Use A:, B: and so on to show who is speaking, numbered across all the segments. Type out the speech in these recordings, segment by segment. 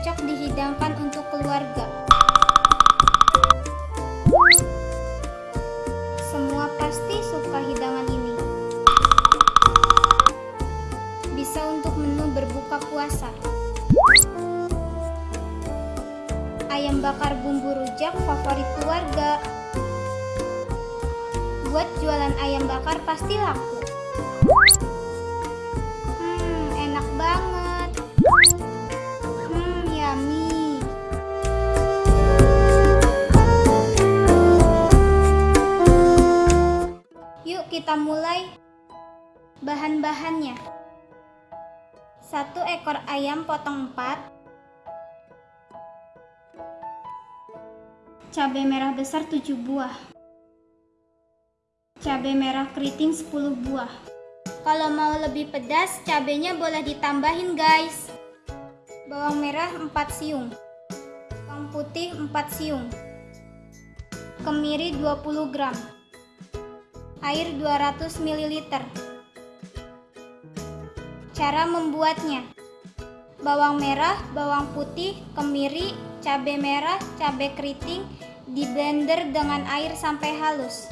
A: Cocok dihidangkan untuk keluarga. Semua pasti suka hidangan ini. Bisa untuk menu berbuka puasa. Ayam bakar bumbu rujak favorit keluarga. Buat jualan ayam bakar pasti laku. Kita mulai. Bahan-bahannya. Satu ekor ayam potong empat. Cabai merah besar 7 buah. Cabai merah keriting 10 buah. Kalau mau lebih pedas, cabenya boleh ditambahin guys. Bawang merah 4 siung. Bawang putih 4 siung. Kemiri 20 gram. Air 200 ml. Cara membuatnya. Bawang merah, bawang putih, kemiri, cabai merah, cabai keriting di blender dengan air sampai halus.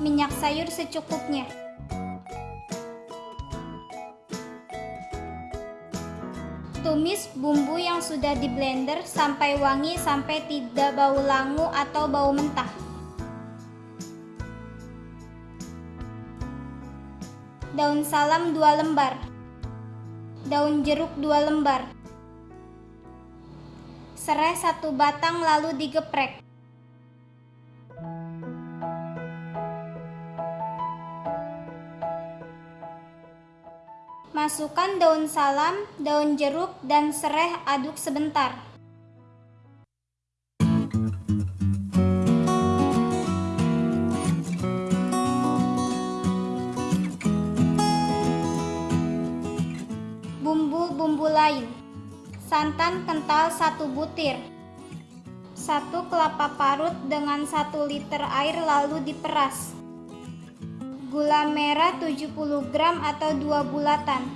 A: Minyak sayur secukupnya. Tumis bumbu yang sudah di blender sampai wangi sampai tidak bau langu atau bau mentah. Daun salam 2 lembar. Daun jeruk 2 lembar. Serai satu batang lalu digeprek. Masukkan daun salam, daun jeruk, dan serai aduk sebentar. Bumbu-bumbu lain. Santan kental 1 butir. 1 kelapa parut dengan 1 liter air lalu diperas Gula merah 70 gram atau 2 bulatan.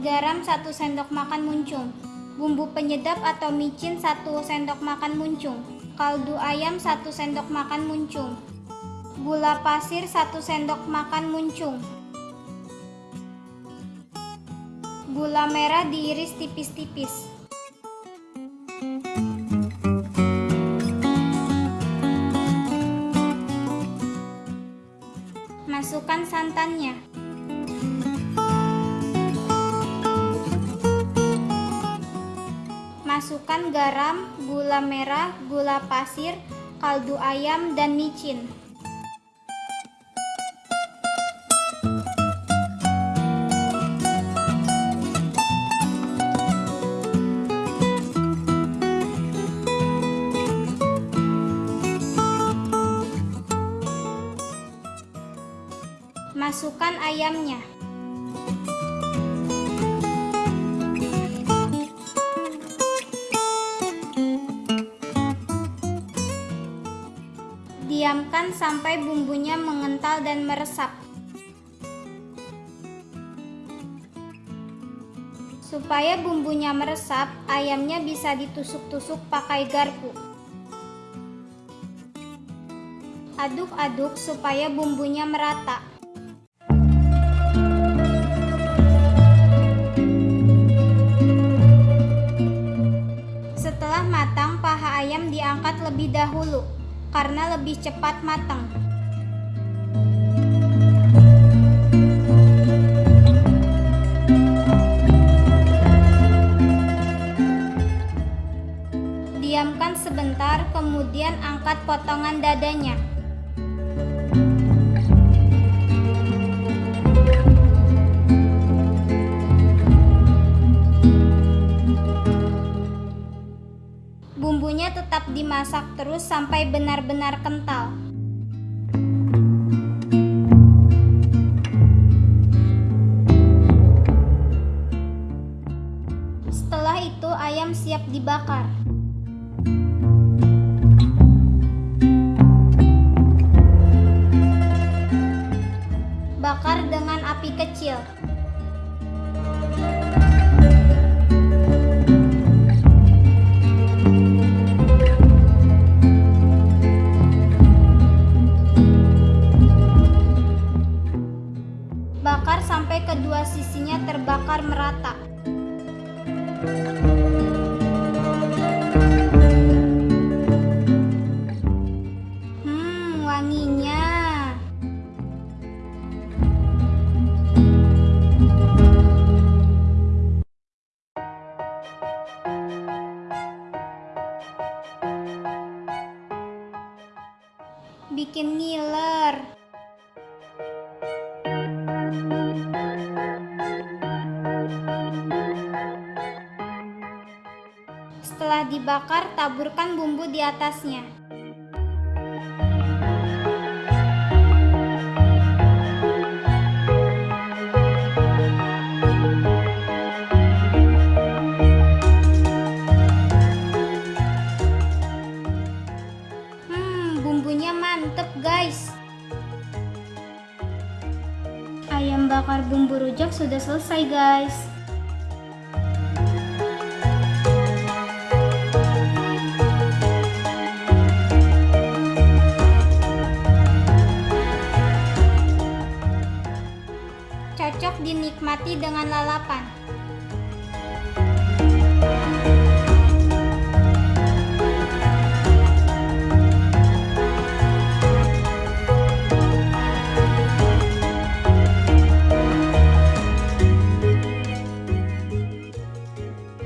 A: Garam 1 sendok makan muncung. Bumbu penyedap atau micin 1 sendok makan muncung. Kaldu ayam 1 sendok makan muncung. Gula pasir 1 sendok makan muncung. Gula merah diiris tipis-tipis. Masukkan santannya. Masukkan garam, gula merah, gula pasir, kaldu ayam, dan micin. Masukkan ayamnya. Diamkan sampai bumbunya mengental dan meresap. Supaya bumbunya meresap, ayamnya bisa ditusuk-tusuk pakai garpu. Aduk-aduk supaya bumbunya merata. Diangkat lebih dahulu karena lebih cepat matang. Diamkan sebentar, kemudian angkat potongan dadanya. bumbunya tetap dimasak terus sampai benar-benar kental. Setelah itu ayam siap dibakar. Bakar dengan api kecil. kedua sisinya terbakar merata. Hmm, wanginya. Bikin ngiler. Dibakar, taburkan bumbu di atasnya. Hmm, bumbunya mantep guys. Ayam bakar bumbu rujak sudah selesai guys. Cocok dinikmati dengan lalapan.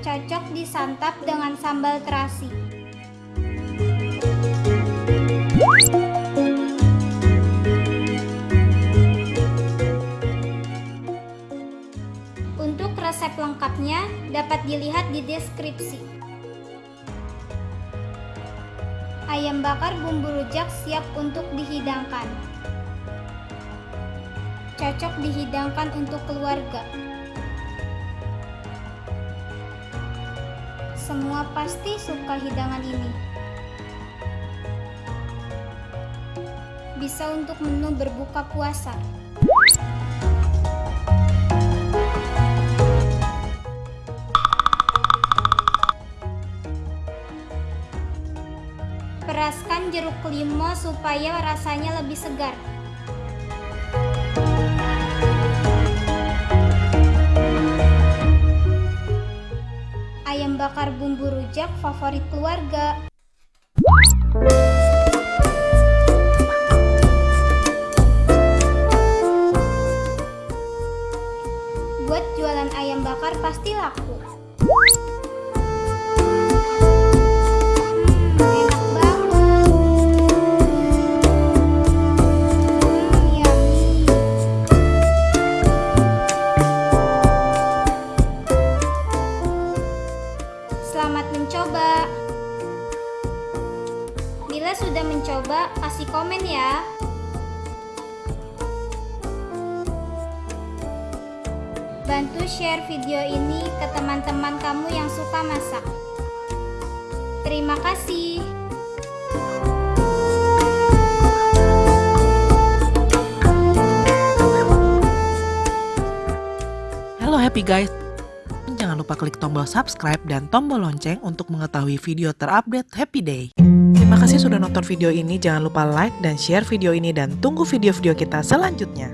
A: Cocok disantap dengan sambal terasi. Lengkapnya dapat dilihat di deskripsi. Ayam bakar bumbu rujak siap untuk dihidangkan. Cocok dihidangkan untuk keluarga. Semua pasti suka hidangan ini. Bisa untuk menu berbuka puasa. Jeruk limau supaya rasanya lebih segar. Ayam bakar bumbu rujak favorit keluarga. Buat jualan ayam bakar pasti laku. Sudah mencoba, kasih komen ya. Bantu share video ini ke teman-teman kamu yang suka masak. Terima kasih.
B: Halo happy guys. Jangan lupa klik tombol subscribe dan tombol lonceng untuk mengetahui video terupdate Happy Day. Terima kasih sudah nonton video ini. Jangan lupa like dan share video ini dan tunggu video-video kita selanjutnya.